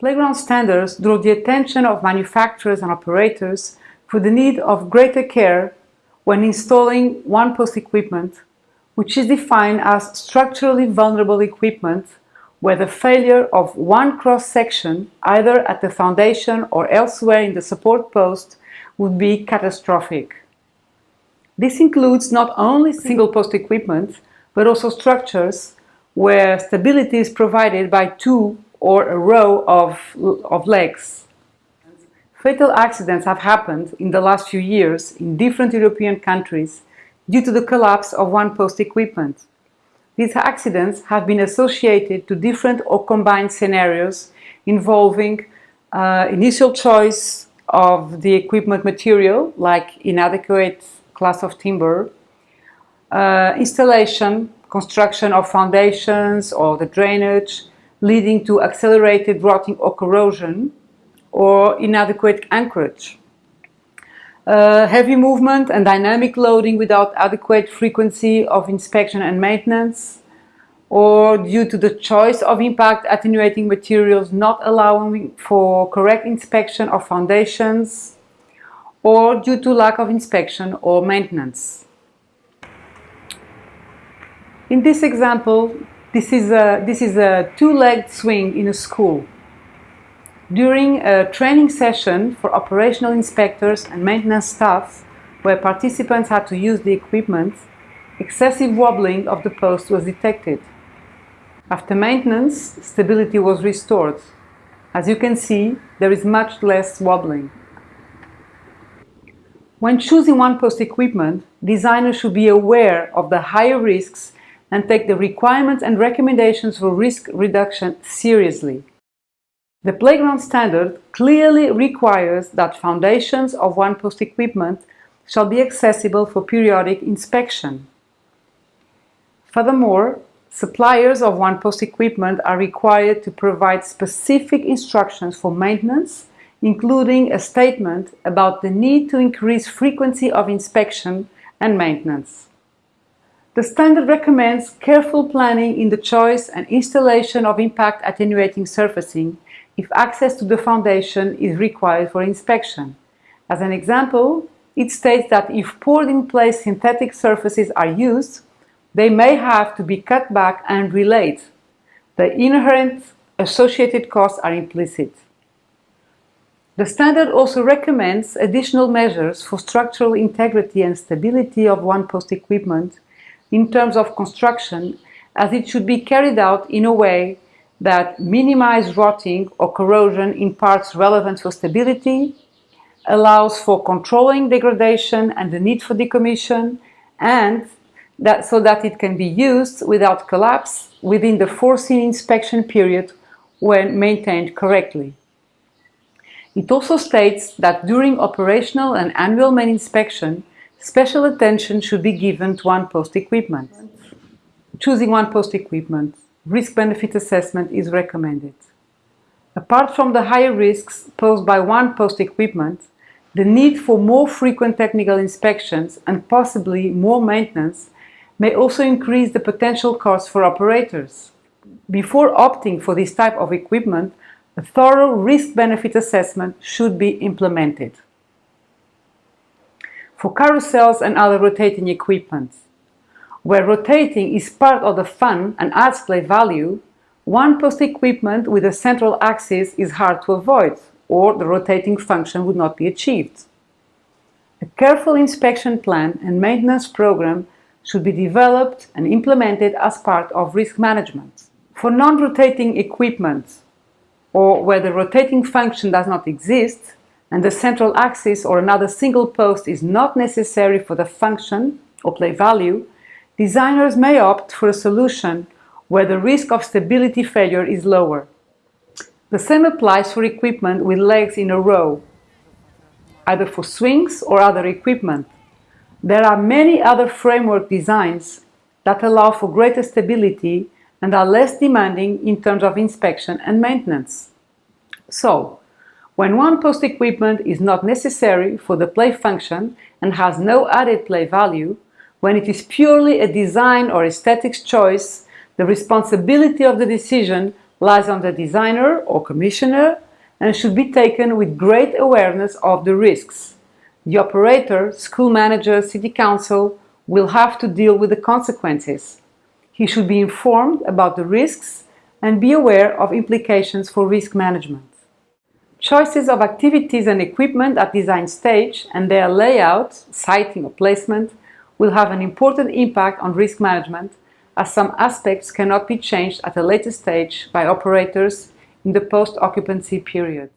Playground standards draw the attention of manufacturers and operators for the need of greater care when installing one-post equipment, which is defined as structurally vulnerable equipment where the failure of one cross-section, either at the foundation or elsewhere in the support post, would be catastrophic. This includes not only single-post equipment, but also structures where stability is provided by two or a row of, of legs. Fatal accidents have happened in the last few years in different European countries due to the collapse of one-post equipment. These accidents have been associated to different or combined scenarios involving uh, initial choice of the equipment material, like inadequate class of timber, uh, installation, construction of foundations or the drainage, leading to accelerated rotting or corrosion, or inadequate anchorage. Uh, heavy movement and dynamic loading without adequate frequency of inspection and maintenance, or due to the choice of impact attenuating materials not allowing for correct inspection of foundations, or due to lack of inspection or maintenance. In this example, this is a, this is a two-legged swing in a school. During a training session for operational inspectors and maintenance staff, where participants had to use the equipment, excessive wobbling of the post was detected. After maintenance, stability was restored. As you can see, there is much less wobbling. When choosing one-post equipment, designers should be aware of the higher risks and take the requirements and recommendations for risk reduction seriously. The playground standard clearly requires that foundations of one-post equipment shall be accessible for periodic inspection. Furthermore, suppliers of one-post equipment are required to provide specific instructions for maintenance, including a statement about the need to increase frequency of inspection and maintenance. The standard recommends careful planning in the choice and installation of impact attenuating surfacing if access to the foundation is required for inspection. As an example, it states that if poured in place synthetic surfaces are used, they may have to be cut back and relayed. The inherent associated costs are implicit. The standard also recommends additional measures for structural integrity and stability of one-post equipment in terms of construction as it should be carried out in a way that minimize rotting or corrosion in parts relevant for stability, allows for controlling degradation and the need for decommission, and that so that it can be used without collapse within the foreseen inspection period when maintained correctly. It also states that during operational and annual main inspection, special attention should be given to one-post equipment. Choosing one-post equipment risk-benefit assessment is recommended. Apart from the higher risks posed by one-post equipment, the need for more frequent technical inspections and possibly more maintenance may also increase the potential costs for operators. Before opting for this type of equipment, a thorough risk-benefit assessment should be implemented. For carousels and other rotating equipment, where rotating is part of the fun and adds play value, one-post equipment with a central axis is hard to avoid, or the rotating function would not be achieved. A careful inspection plan and maintenance program should be developed and implemented as part of risk management. For non-rotating equipment, or where the rotating function does not exist, and the central axis or another single post is not necessary for the function or play value, designers may opt for a solution where the risk of stability failure is lower. The same applies for equipment with legs in a row, either for swings or other equipment. There are many other framework designs that allow for greater stability and are less demanding in terms of inspection and maintenance. So, when one-post equipment is not necessary for the play function and has no added play value, when it is purely a design or aesthetics choice, the responsibility of the decision lies on the designer or commissioner and should be taken with great awareness of the risks. The operator, school manager, city council will have to deal with the consequences. He should be informed about the risks and be aware of implications for risk management. Choices of activities and equipment at design stage and their layout, siting or placement will have an important impact on risk management as some aspects cannot be changed at a later stage by operators in the post-occupancy period.